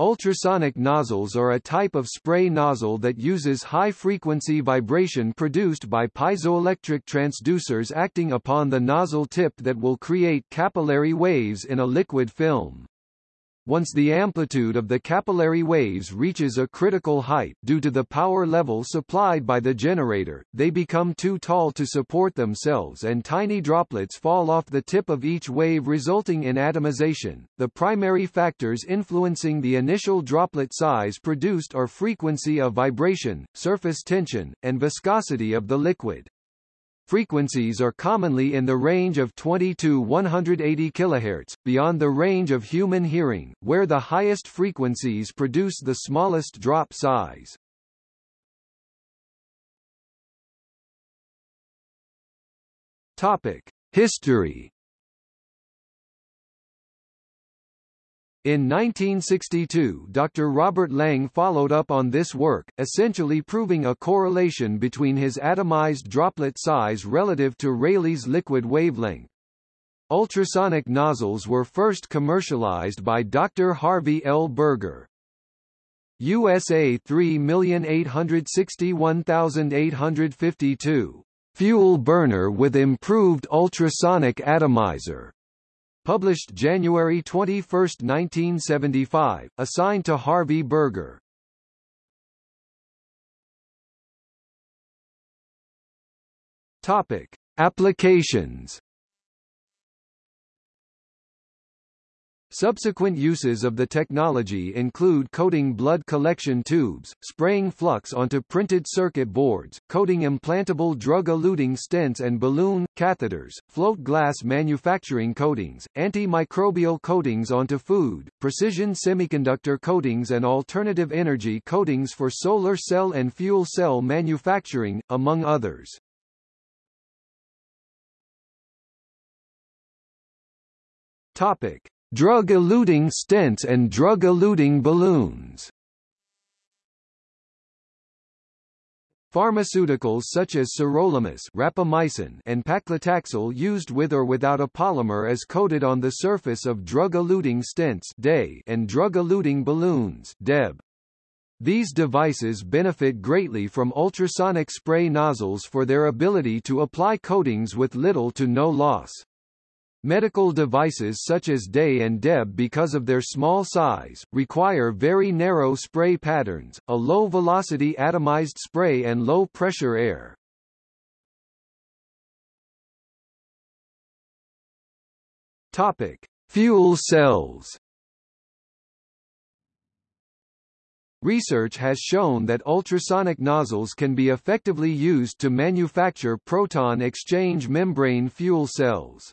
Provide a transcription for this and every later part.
Ultrasonic nozzles are a type of spray nozzle that uses high-frequency vibration produced by piezoelectric transducers acting upon the nozzle tip that will create capillary waves in a liquid film. Once the amplitude of the capillary waves reaches a critical height due to the power level supplied by the generator, they become too tall to support themselves and tiny droplets fall off the tip of each wave resulting in atomization. The primary factors influencing the initial droplet size produced are frequency of vibration, surface tension, and viscosity of the liquid. Frequencies are commonly in the range of 20 to 180 kHz, beyond the range of human hearing, where the highest frequencies produce the smallest drop size. Topic: History In 1962 Dr. Robert Lang followed up on this work, essentially proving a correlation between his atomized droplet size relative to Rayleigh's liquid wavelength. Ultrasonic nozzles were first commercialized by Dr. Harvey L. Berger. USA 3861852. Fuel burner with improved ultrasonic atomizer Published January 21, 1975, assigned to Harvey Berger. Topic: Applications Subsequent uses of the technology include coating blood collection tubes, spraying flux onto printed circuit boards, coating implantable drug-eluting stents and balloon, catheters, float glass manufacturing coatings, antimicrobial coatings onto food, precision semiconductor coatings and alternative energy coatings for solar cell and fuel cell manufacturing, among others. Topic. Drug-eluting stents and drug-eluting balloons Pharmaceuticals such as sirolimus rapamycin and paclitaxel used with or without a polymer is coated on the surface of drug-eluting stents and drug-eluting balloons DEB. These devices benefit greatly from ultrasonic spray nozzles for their ability to apply coatings with little to no loss. Medical devices such as Day and DEB because of their small size, require very narrow spray patterns, a low-velocity atomized spray and low-pressure air. Topic. Fuel cells Research has shown that ultrasonic nozzles can be effectively used to manufacture proton exchange membrane fuel cells.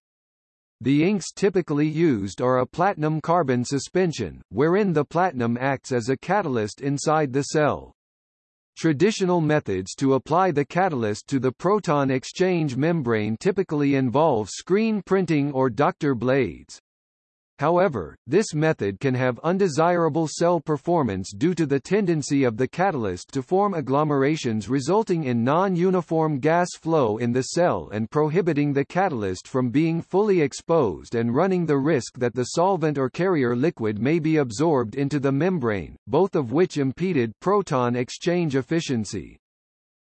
The inks typically used are a platinum-carbon suspension, wherein the platinum acts as a catalyst inside the cell. Traditional methods to apply the catalyst to the proton exchange membrane typically involve screen printing or doctor blades. However, this method can have undesirable cell performance due to the tendency of the catalyst to form agglomerations resulting in non-uniform gas flow in the cell and prohibiting the catalyst from being fully exposed and running the risk that the solvent or carrier liquid may be absorbed into the membrane, both of which impeded proton exchange efficiency.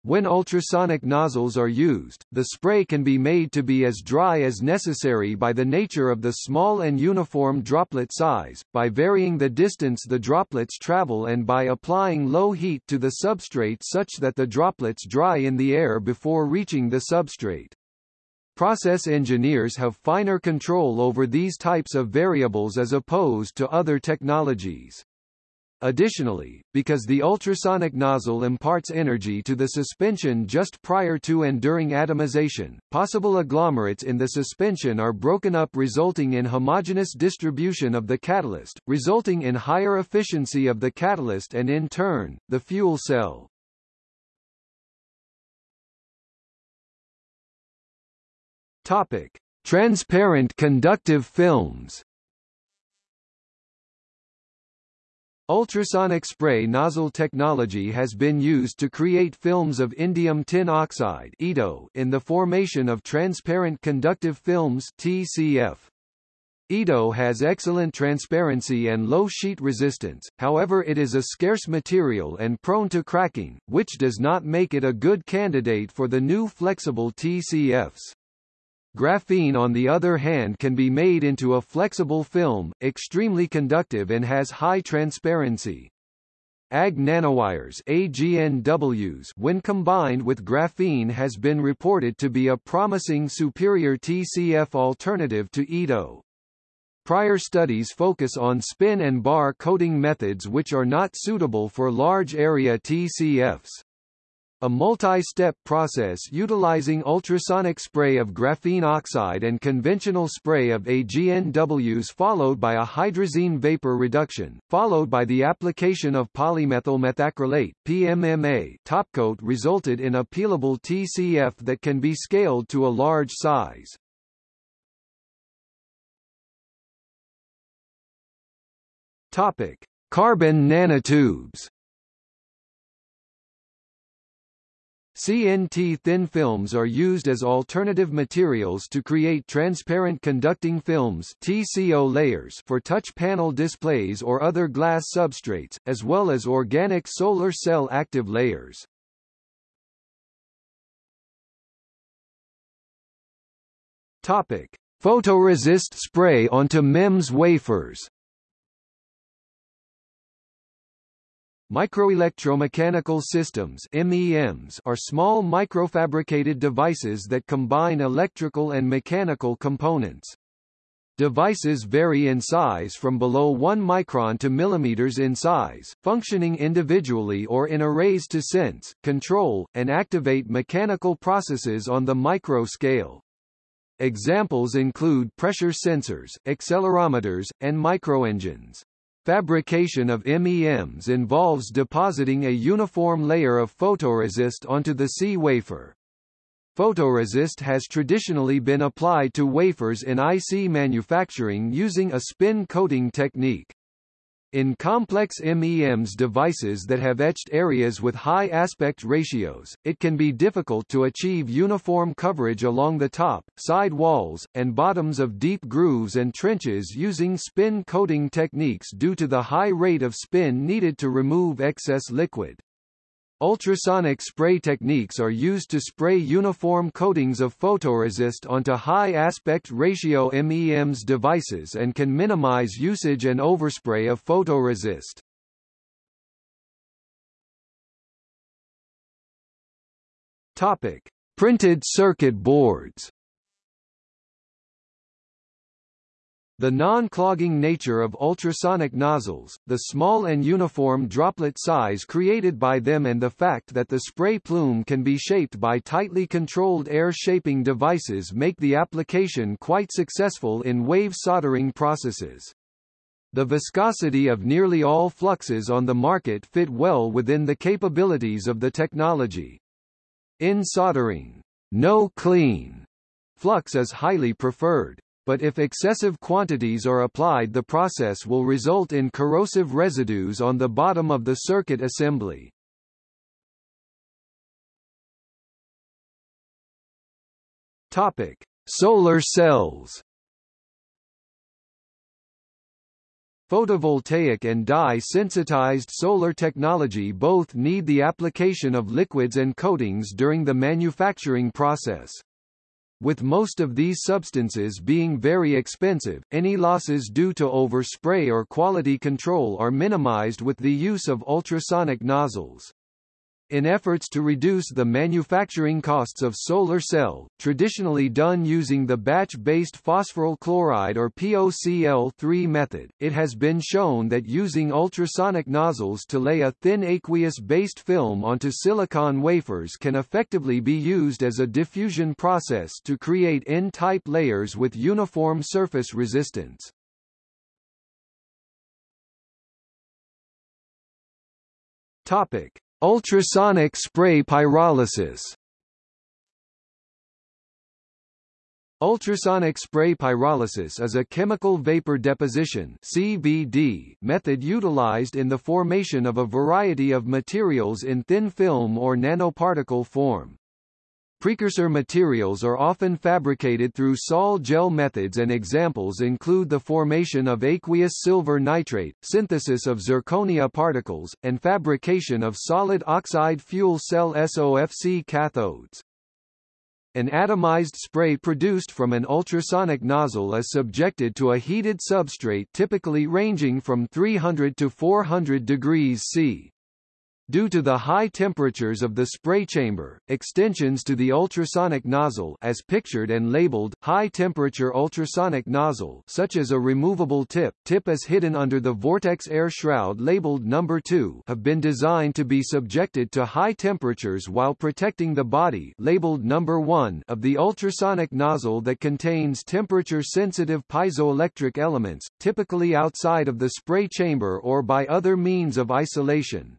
When ultrasonic nozzles are used, the spray can be made to be as dry as necessary by the nature of the small and uniform droplet size, by varying the distance the droplets travel and by applying low heat to the substrate such that the droplets dry in the air before reaching the substrate. Process engineers have finer control over these types of variables as opposed to other technologies. Additionally, because the ultrasonic nozzle imparts energy to the suspension just prior to and during atomization, possible agglomerates in the suspension are broken up resulting in homogeneous distribution of the catalyst, resulting in higher efficiency of the catalyst and in turn, the fuel cell. Topic. Transparent conductive films Ultrasonic spray nozzle technology has been used to create films of indium tin oxide in the formation of transparent conductive films TCF. ITO has excellent transparency and low sheet resistance, however it is a scarce material and prone to cracking, which does not make it a good candidate for the new flexible TCFs. Graphene on the other hand can be made into a flexible film, extremely conductive and has high transparency. AG nanowires AGNWs when combined with graphene has been reported to be a promising superior TCF alternative to ITO. Prior studies focus on spin and bar coating methods which are not suitable for large area TCFs. A multi-step process utilizing ultrasonic spray of graphene oxide and conventional spray of AGNWs followed by a hydrazine vapor reduction, followed by the application of polymethyl methacrylate PMMA topcoat resulted in a peelable TCF that can be scaled to a large size. Topic: Carbon nanotubes. CNT thin films are used as alternative materials to create transparent conducting films TCO layers for touch panel displays or other glass substrates, as well as organic solar cell active layers. Topic: Photoresist spray onto MEMS wafers. Microelectromechanical systems MEMs are small microfabricated devices that combine electrical and mechanical components. Devices vary in size from below 1 micron to millimeters in size, functioning individually or in arrays to sense, control, and activate mechanical processes on the micro scale. Examples include pressure sensors, accelerometers, and microengines. Fabrication of MEMs involves depositing a uniform layer of photoresist onto the C wafer. Photoresist has traditionally been applied to wafers in IC manufacturing using a spin coating technique. In complex MEMS devices that have etched areas with high aspect ratios, it can be difficult to achieve uniform coverage along the top, side walls, and bottoms of deep grooves and trenches using spin coating techniques due to the high rate of spin needed to remove excess liquid. Ultrasonic spray techniques are used to spray uniform coatings of photoresist onto high aspect ratio MEMS devices and can minimize usage and overspray of photoresist. Topic: Printed circuit boards. The non-clogging nature of ultrasonic nozzles, the small and uniform droplet size created by them and the fact that the spray plume can be shaped by tightly controlled air shaping devices make the application quite successful in wave soldering processes. The viscosity of nearly all fluxes on the market fit well within the capabilities of the technology. In soldering, no clean flux is highly preferred but if excessive quantities are applied the process will result in corrosive residues on the bottom of the circuit assembly. Topic: Solar cells. Photovoltaic and dye-sensitized solar technology both need the application of liquids and coatings during the manufacturing process. With most of these substances being very expensive, any losses due to overspray or quality control are minimized with the use of ultrasonic nozzles. In efforts to reduce the manufacturing costs of solar cell, traditionally done using the batch-based phosphoryl chloride or POCl3 method, it has been shown that using ultrasonic nozzles to lay a thin aqueous-based film onto silicon wafers can effectively be used as a diffusion process to create N-type layers with uniform surface resistance. Topic. Ultrasonic spray pyrolysis Ultrasonic spray pyrolysis is a chemical vapor deposition CVD method utilized in the formation of a variety of materials in thin film or nanoparticle form. Precursor materials are often fabricated through sol-gel methods and examples include the formation of aqueous silver nitrate, synthesis of zirconia particles, and fabrication of solid oxide fuel cell SOFC cathodes. An atomized spray produced from an ultrasonic nozzle is subjected to a heated substrate typically ranging from 300 to 400 degrees C. Due to the high temperatures of the spray chamber, extensions to the ultrasonic nozzle as pictured and labeled, high-temperature ultrasonic nozzle such as a removable tip tip is hidden under the vortex air shroud labeled number 2 have been designed to be subjected to high temperatures while protecting the body labeled number 1 of the ultrasonic nozzle that contains temperature-sensitive piezoelectric elements, typically outside of the spray chamber or by other means of isolation.